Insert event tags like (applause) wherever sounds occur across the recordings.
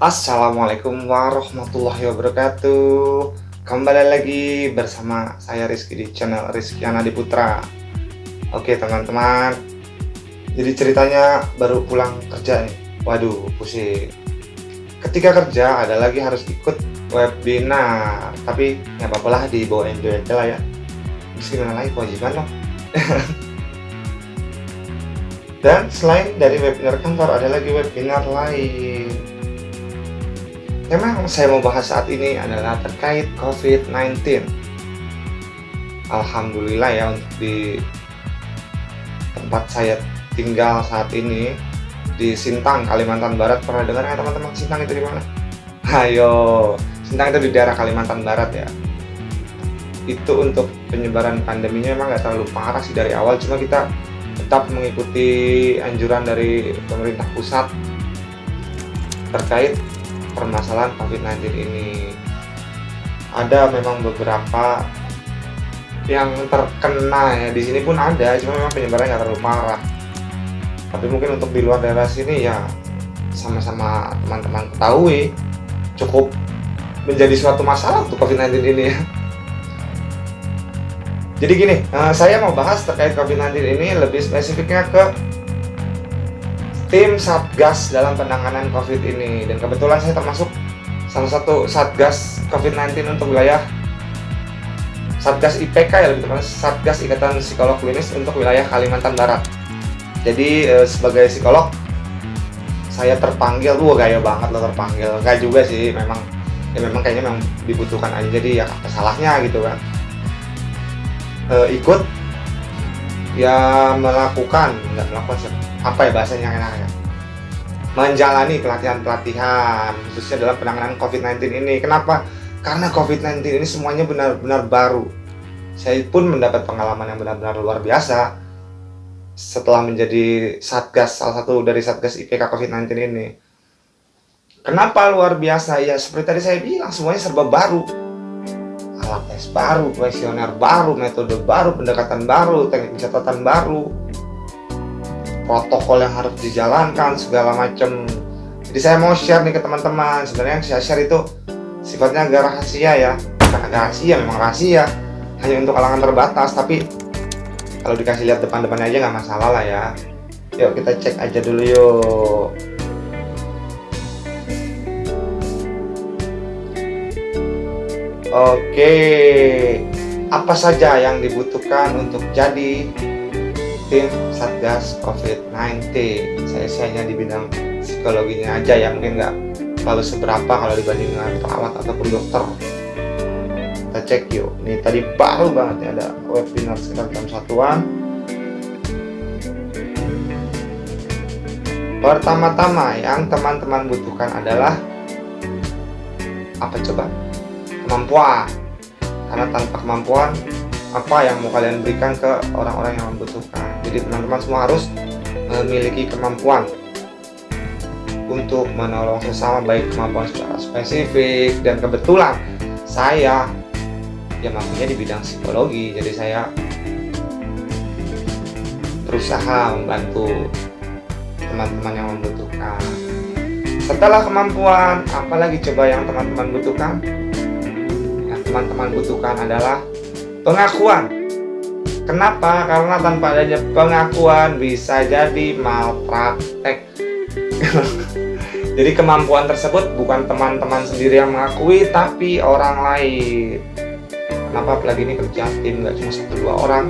Assalamualaikum warahmatullahi wabarakatuh. Kembali lagi bersama saya Rizky di channel Rizky Anadi Putra. Oke teman-teman. Jadi ceritanya baru pulang kerja nih. Waduh pusing. Ketika kerja ada lagi harus ikut webinar. Tapi ya apa-apa lah dibawa enjoy aja lah ya. Terus gimana lagi? Kewajiban loh (laughs) Dan selain dari webinar kantor ada lagi webinar lain Memang saya mau bahas saat ini adalah terkait COVID-19. Alhamdulillah ya untuk di tempat saya tinggal saat ini di Sintang, Kalimantan Barat. Pernah dengar ya teman-teman Sintang itu di mana? (laughs) Ayo, Sintang itu di daerah Kalimantan Barat ya. Itu untuk penyebaran pandeminya memang nggak terlalu parah sih dari awal, cuma kita tetap mengikuti anjuran dari pemerintah pusat terkait permasalahan COVID-19 ini. Ada memang beberapa yang terkena ya. Di sini pun ada cuma memang penyebarannya nggak terlalu parah. Tapi mungkin untuk di luar daerah sini ya sama-sama teman-teman ketahui cukup menjadi suatu masalah untuk COVID-19 ini ya. Jadi gini eh, saya mau bahas terkait COVID-19 ini lebih spesifiknya ke tim Satgas dalam penanganan COVID ini dan kebetulan saya termasuk salah satu Satgas COVID-19 untuk wilayah Satgas IPK ya lebih tepatnya Satgas Ikatan Psikolog Klinis untuk wilayah Kalimantan Barat. Jadi eh, sebagai psikolog saya terpanggil, wah gaya banget loh terpanggil. Enggak juga sih, memang ya memang kayaknya memang dibutuhkan aja jadi ya kesalahnya gitu kan. E, ikut ya melakukan nggak melakukan apa ya bahasanya yang enak ya? Menjalani pelatihan-pelatihan khususnya dalam penanganan COVID-19 ini. Kenapa? Karena COVID-19 ini semuanya benar-benar baru. Saya pun mendapat pengalaman yang benar-benar luar biasa setelah menjadi satgas salah satu dari satgas IPK COVID-19 ini. Kenapa luar biasa? Ya seperti tadi saya bilang semuanya serba baru. Alat tes baru, kuesioner baru, metode baru, pendekatan baru, teknik pencatatan baru, protokol yang harus dijalankan, segala macam. Jadi saya mau share nih ke teman-teman. Sebenarnya yang saya share itu sifatnya agak rahasia ya, bukan agak rahasia, memang rahasia, hanya untuk kalangan terbatas. Tapi kalau dikasih lihat depan-depannya aja nggak masalah lah ya. Yuk kita cek aja dulu yuk. Oke, apa saja yang dibutuhkan untuk jadi tim Satgas COVID-19? Saya hanya di bidang psikologinya aja ya, mungkin nggak terlalu seberapa kalau dibanding dengan perawat ataupun dokter. Kita cek yuk. Ini tadi baru banget ya ada webinar sekitar jam satuan. Pertama-tama yang teman-teman butuhkan adalah apa coba? kemampuan karena tanpa kemampuan apa yang mau kalian berikan ke orang-orang yang membutuhkan. Jadi teman-teman semua harus memiliki kemampuan untuk menolong sesama baik kemampuan secara spesifik dan kebetulan saya ya mampunya di bidang psikologi. Jadi saya berusaha membantu teman-teman yang membutuhkan. Setelah kemampuan apalagi coba yang teman-teman butuhkan? Teman-teman butuhkan adalah pengakuan. Kenapa? Karena tanpa adanya pengakuan bisa jadi malpraktek. (laughs) jadi kemampuan tersebut bukan teman-teman sendiri yang mengakui, tapi orang lain. Kenapa apalagi ini kerja tim nggak cuma satu dua orang?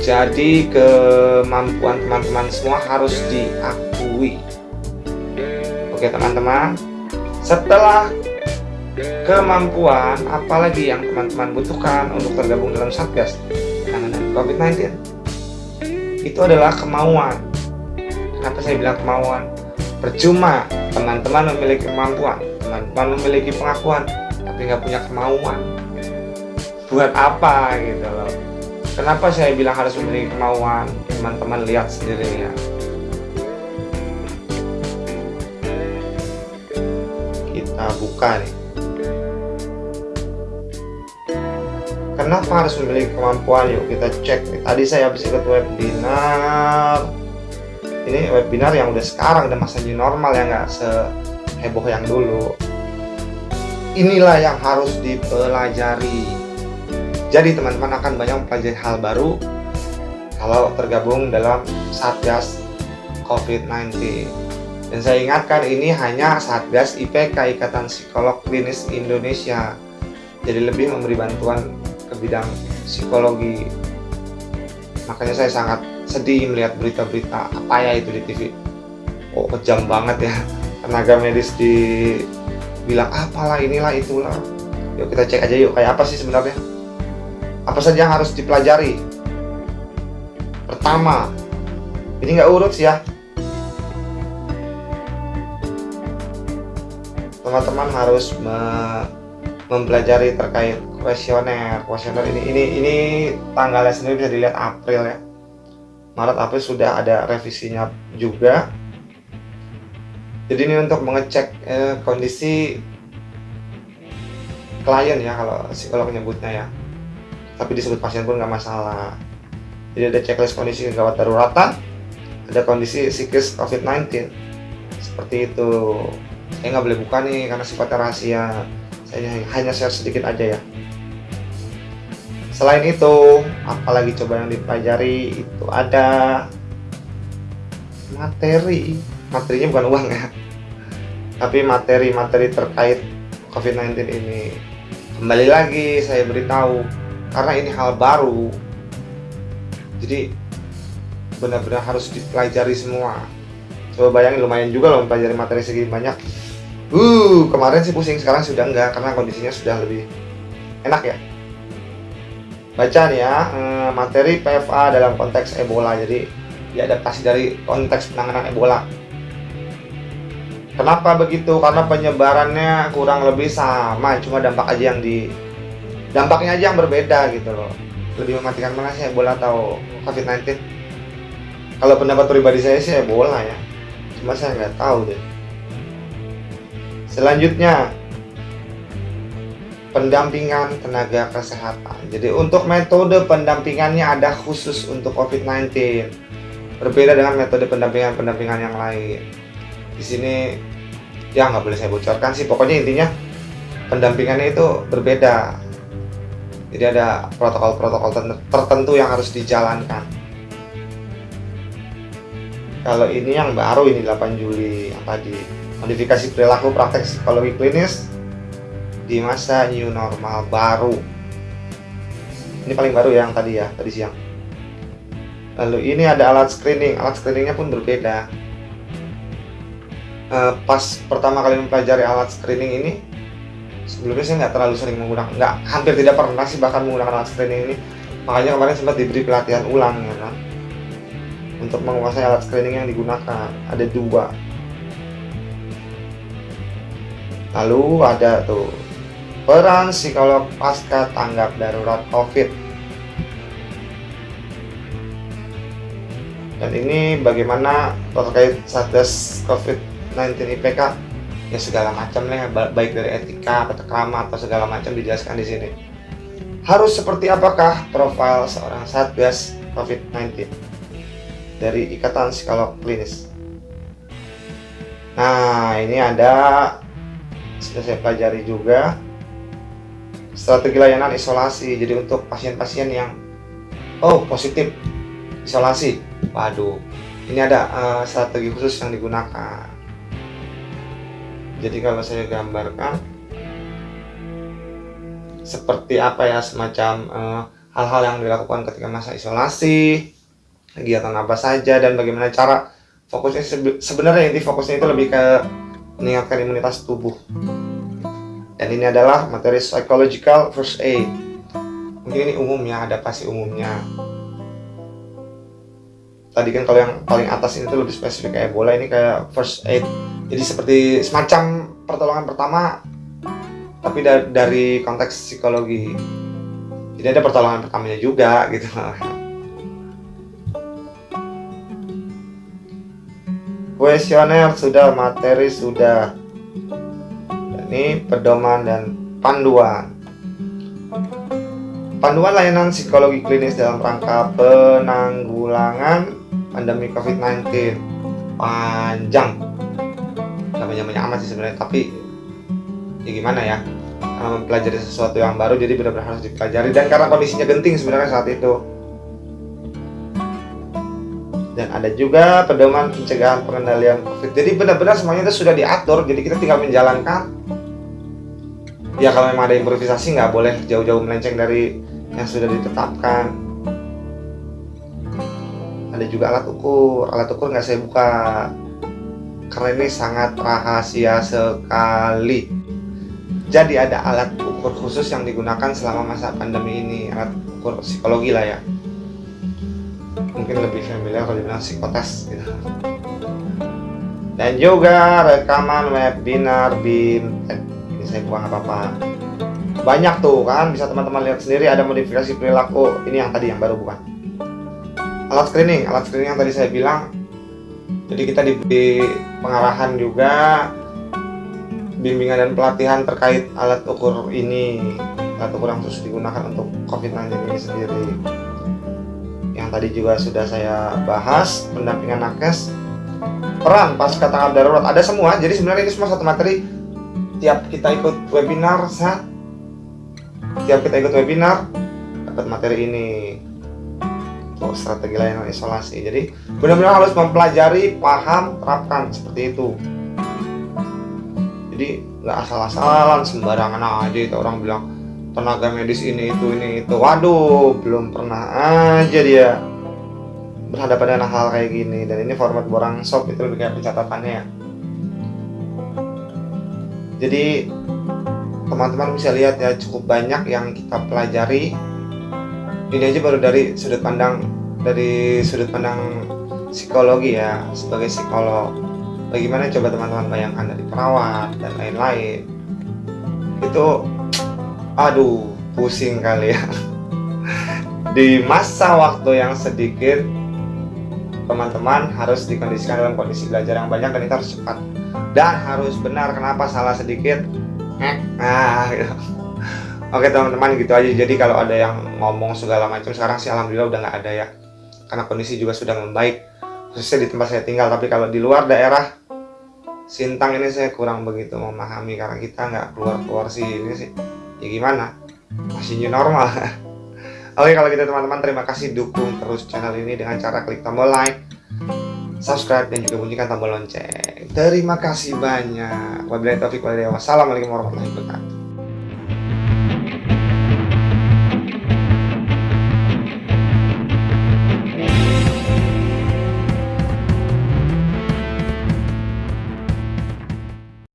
Jadi kemampuan teman-teman semua harus diakui. Oke teman-teman, setelah kemampuan apalagi yang teman-teman butuhkan untuk tergabung dalam Satgas penanganan COVID-19 itu adalah kemauan. Kenapa saya bilang kemauan? Percuma teman-teman memiliki kemampuan teman-teman memiliki pengakuan tapi nggak punya kemauan. Buat apa gitu loh? Kenapa saya bilang harus memiliki kemauan? Teman-teman lihat sendiri ya kita buka nih kenapa harus memiliki kemampuan. Yuk kita cek. Tadi saya habis ikut webinar. Ini webinar yang udah sekarang udah masa new normal ya nggak heboh yang dulu. Inilah yang harus dipelajari. Jadi teman-teman akan banyak mempelajari hal baru kalau tergabung dalam Satgas COVID-19 dan saya ingatkan ini hanya Satgas IPK Ikatan Psikolog Klinis Indonesia. Jadi lebih memberi bantuan ke bidang psikologi. Makanya saya sangat sedih melihat berita-berita apa ya itu di TV oh kejam banget ya. Tenaga medis di bilang apalah inilah itulah. Yuk kita cek aja yuk kayak apa sih sebenarnya? Apa saja yang harus dipelajari? Pertama ini nggak urut sih ya. Teman-teman harus me mempelajari terkait kuesioner kuesioner. Ini ini ini tanggalnya sendiri bisa dilihat April ya. Maret April sudah ada revisinya juga. Jadi ini untuk mengecek eh, kondisi klien ya kalau psikolog menyebutnya ya. Tapi disebut pasien pun nggak masalah. Jadi ada checklist kondisi gawat daruratan ada kondisi psikis COVID-19 seperti itu. Saya nggak boleh buka nih karena sifatnya rahasia. Saya hanya share sedikit aja ya selain itu apalagi coba yang dipelajari itu ada materi. Materinya bukan uang ya. Tapi materi-materi terkait COVID-19 ini. Kembali lagi saya beritahu karena ini hal baru jadi benar-benar harus dipelajari semua. Coba bayangin lumayan juga loh mempelajari materi segini banyak. Uh kemarin sih pusing sekarang sudah enggak karena kondisinya sudah lebih enak ya baca nih ya eh, materi PFA dalam konteks Ebola jadi diadaptasi dari konteks penanganan Ebola Kenapa begitu? Karena penyebarannya kurang lebih sama, cuma dampak aja yang di dampaknya aja yang berbeda gitu loh. Lebih mematikan mana sih Ebola atau COVID-19? Kalau pendapat pribadi saya sih Ebola ya, cuma saya nggak tahu deh. Selanjutnya pendampingan tenaga kesehatan. Jadi untuk metode pendampingannya ada khusus untuk COVID-19. Berbeda dengan metode pendampingan-pendampingan yang lain. Di sini ya nggak boleh saya bocorkan sih. Pokoknya intinya pendampingannya itu berbeda. Jadi ada protokol-protokol tertentu yang harus dijalankan. Kalau ini yang baru ini 8 Juli yang tadi. Modifikasi perilaku praktek psikologi klinis di masa new normal baru. Ini paling baru ya yang tadi ya tadi siang. Lalu ini ada alat screening alat screeningnya pun berbeda. Uh, pas pertama kali mempelajari alat screening ini sebelumnya saya nggak terlalu sering menggunakan nggak hampir tidak pernah sih bahkan menggunakan alat screening ini. Makanya kemarin sempat diberi pelatihan ulang ya kan? Untuk menguasai alat screening yang digunakan. Ada dua. Lalu ada tuh peran psikolog pasca tanggap darurat covid. Dan ini bagaimana terkait satgas covid 19 IPK ya segala macam lah baik dari etika krama atau segala macam dijelaskan di sini. Harus seperti apakah profil seorang satgas COVID-19 dari Ikatan Psikolog Klinis. Nah ini ada sudah saya pelajari juga strategi layanan isolasi jadi untuk pasien-pasien yang oh positif isolasi. Waduh ini ada uh, strategi khusus yang digunakan. Jadi kalau saya gambarkan seperti apa ya semacam eh, hal-hal uh, yang dilakukan ketika masa isolasi kegiatan apa saja dan bagaimana cara fokusnya. Sebenarnya inti fokusnya itu lebih ke meningkatkan imunitas tubuh dan ini adalah materi psychological first aid. Mungkin ini umumnya adaptasi umumnya. Tadi kan kalau yang paling atas ini tuh lebih spesifik kayak bola ini kayak first aid. Jadi seperti semacam pertolongan pertama tapi da dari konteks psikologi. Jadi ada pertolongan pertamanya juga (laughs) gitu. Kuesioner sudah materi sudah ini pedoman dan panduan. Panduan layanan psikologi klinis dalam rangka penanggulangan pandemi COVID-19 panjang. Banyak-banyak amat sih sebenarnya tapi ya gimana ya? Karena mempelajari sesuatu yang baru jadi benar-benar harus dipelajari. Dan karena kondisinya genting sebenarnya saat itu. Dan ada juga pedoman pencegahan pengendalian covid. Jadi benar-benar semuanya itu sudah diatur jadi kita tinggal menjalankan ya kalau memang ada improvisasi nggak boleh jauh-jauh melenceng dari yang sudah ditetapkan. Ada juga alat ukur. Alat ukur nggak saya buka karena ini sangat rahasia sekali. Jadi ada alat ukur khusus yang digunakan selama masa pandemi ini. Alat ukur psikologi lah ya. Mungkin lebih familiar kalau dibilang psikotes gitu. Dan juga rekaman webinar BIM ini saya buang apa-apa. Banyak tuh kan? Bisa teman-teman lihat sendiri ada modifikasi perilaku ini yang tadi yang baru bukan? Alat screening alat screening yang tadi saya bilang. Jadi kita diberi pengarahan juga bimbingan dan pelatihan terkait alat ukur ini alat ukur yang terus digunakan untuk COVID-19 ini sendiri. Yang tadi juga sudah saya bahas pendampingan nakes peran pasca tanggap darurat. Ada semua jadi sebenarnya ini semua satu materi tiap kita ikut webinar saat tiap kita ikut webinar dapat materi ini. Untuk strategi layanan isolasi. Jadi benar-benar harus mempelajari paham terapkan seperti itu. Jadi nggak asal-asalan sembarangan aja itu orang bilang tenaga medis ini itu ini itu. Waduh belum pernah aja dia berhadapan dengan hal kayak gini. Dan ini format borang shop itu lebih kayak pencatatannya. ya jadi teman-teman bisa lihat ya cukup banyak yang kita pelajari. Ini aja baru dari sudut pandang dari sudut pandang psikologi ya sebagai psikolog. Bagaimana coba teman-teman bayangkan dari perawat dan lain-lain. Itu aduh pusing kali ya. (laughs) Di masa waktu yang sedikit teman-teman harus dikondisikan dalam kondisi belajar yang banyak dan itu harus cepat. Dan harus benar kenapa salah sedikit? Nah gitu. oke teman-teman gitu aja. Jadi kalau ada yang ngomong segala macam sekarang sih alhamdulillah udah nggak ada ya. Karena kondisi juga sudah membaik khususnya di tempat saya tinggal. Tapi kalau di luar daerah Sintang ini saya kurang begitu memahami. Karena kita nggak keluar-keluar sini sih ya gimana? Masih new normal (laughs) oke kalau gitu teman-teman terima kasih. Dukung terus channel ini dengan cara klik tombol like subscribe dan juga bunyikan tombol lonceng. Terima kasih banyak. Wabillahi taufiq walhidayah wassalamualaikum warahmatullahi wabarakatuh